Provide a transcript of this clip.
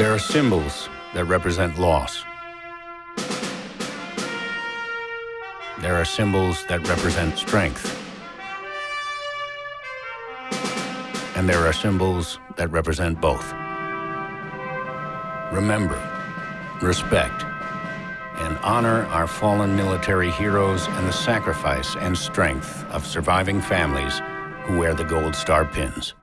There are symbols that represent loss. There are symbols that represent strength. And there are symbols that represent both. Remember, respect, and honor our fallen military heroes and the sacrifice and strength of surviving families who wear the Gold Star pins.